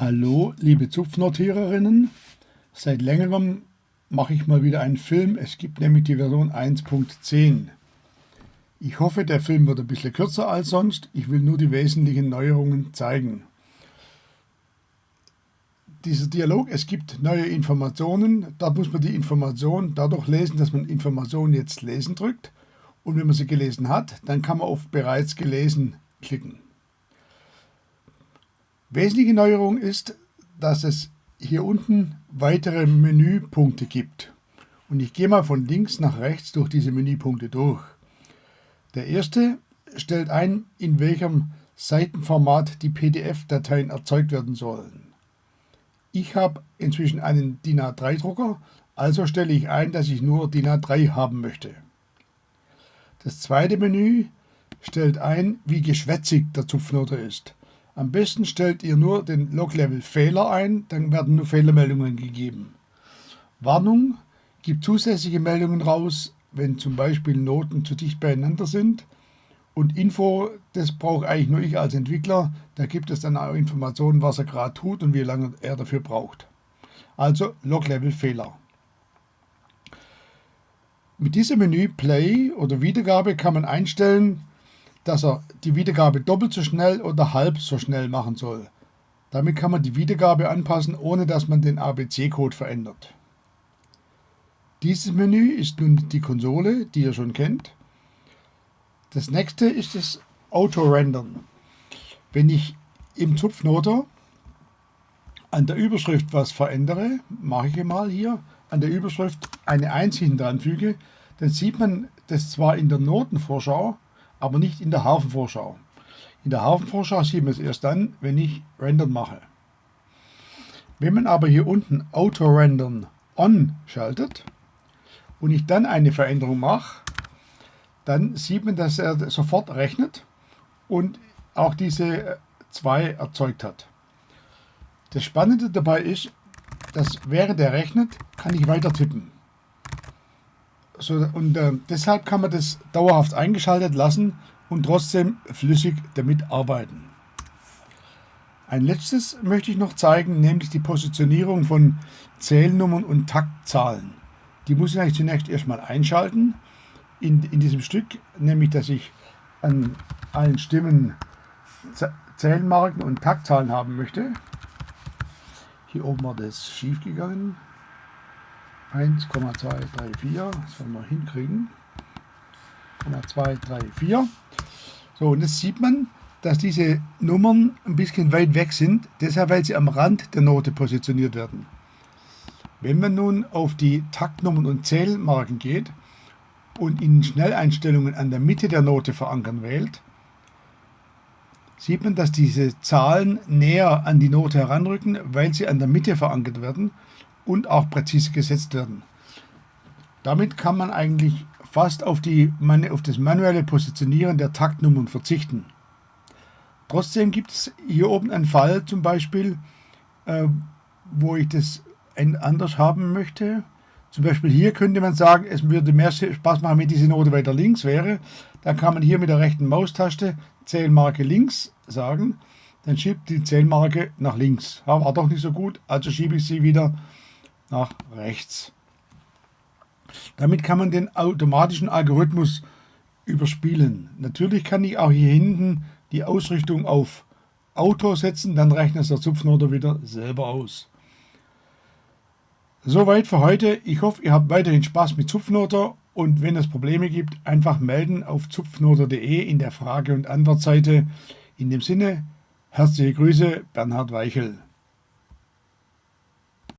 Hallo, liebe Zupfnotiererinnen. Seit längerem mache ich mal wieder einen Film. Es gibt nämlich die Version 1.10. Ich hoffe, der Film wird ein bisschen kürzer als sonst. Ich will nur die wesentlichen Neuerungen zeigen. Dieser Dialog, es gibt neue Informationen. Da muss man die Information dadurch lesen, dass man Informationen jetzt lesen drückt. Und wenn man sie gelesen hat, dann kann man auf bereits gelesen klicken. Wesentliche Neuerung ist, dass es hier unten weitere Menüpunkte gibt. Und ich gehe mal von links nach rechts durch diese Menüpunkte durch. Der erste stellt ein, in welchem Seitenformat die PDF-Dateien erzeugt werden sollen. Ich habe inzwischen einen DIN A3-Drucker, also stelle ich ein, dass ich nur DIN A3 haben möchte. Das zweite Menü stellt ein, wie geschwätzig der Zupfnoter ist. Am besten stellt ihr nur den Log-Level Fehler ein, dann werden nur Fehlermeldungen gegeben. Warnung, gibt zusätzliche Meldungen raus, wenn zum Beispiel Noten zu dicht beieinander sind. Und Info, das brauche eigentlich nur ich als Entwickler. Da gibt es dann auch Informationen, was er gerade tut und wie lange er dafür braucht. Also Log-Level Fehler. Mit diesem Menü Play oder Wiedergabe kann man einstellen, dass er die Wiedergabe doppelt so schnell oder halb so schnell machen soll. Damit kann man die Wiedergabe anpassen, ohne dass man den ABC-Code verändert. Dieses Menü ist nun die Konsole, die ihr schon kennt. Das nächste ist das Auto-Rendern. Wenn ich im Zupfnoter an der Überschrift was verändere, mache ich mal hier, an der Überschrift eine 1 hinten dran füge, dann sieht man das zwar in der Notenvorschau, aber nicht in der Hafenvorschau. In der Hafenvorschau sieht man es erst dann, wenn ich Rendern mache. Wenn man aber hier unten Auto-Rendern On schaltet und ich dann eine Veränderung mache, dann sieht man, dass er sofort rechnet und auch diese 2 erzeugt hat. Das Spannende dabei ist, dass während er rechnet, kann ich weiter tippen. So, und äh, deshalb kann man das dauerhaft eingeschaltet lassen und trotzdem flüssig damit arbeiten. Ein letztes möchte ich noch zeigen, nämlich die Positionierung von Zählnummern und Taktzahlen. Die muss ich zunächst erstmal einschalten in, in diesem Stück, nämlich dass ich an allen Stimmen Zählmarken und Taktzahlen haben möchte. Hier oben war das schief gegangen. 1,234, das wollen wir hinkriegen. 234. So, und jetzt sieht man, dass diese Nummern ein bisschen weit weg sind, deshalb weil sie am Rand der Note positioniert werden. Wenn man nun auf die Taktnummern und Zählmarken geht und in Schnelleinstellungen an der Mitte der Note verankern wählt, sieht man, dass diese Zahlen näher an die Note heranrücken, weil sie an der Mitte verankert werden und auch präzise gesetzt werden. Damit kann man eigentlich fast auf, die, auf das manuelle Positionieren der Taktnummern verzichten. Trotzdem gibt es hier oben einen Fall zum Beispiel, äh, wo ich das anders haben möchte. Zum Beispiel hier könnte man sagen, es würde mehr Spaß machen, wenn diese Note weiter links wäre. Dann kann man hier mit der rechten Maustaste Zählmarke links sagen. Dann schiebt die Zählmarke nach links. Ja, war doch nicht so gut, also schiebe ich sie wieder nach rechts. Damit kann man den automatischen Algorithmus überspielen. Natürlich kann ich auch hier hinten die Ausrichtung auf Auto setzen, dann rechnet der Zupfnoter wieder selber aus. Soweit für heute. Ich hoffe, ihr habt weiterhin Spaß mit Zupfnoter und wenn es Probleme gibt, einfach melden auf zupfnoter.de in der Frage- und Antwortseite. In dem Sinne, herzliche Grüße, Bernhard Weichel.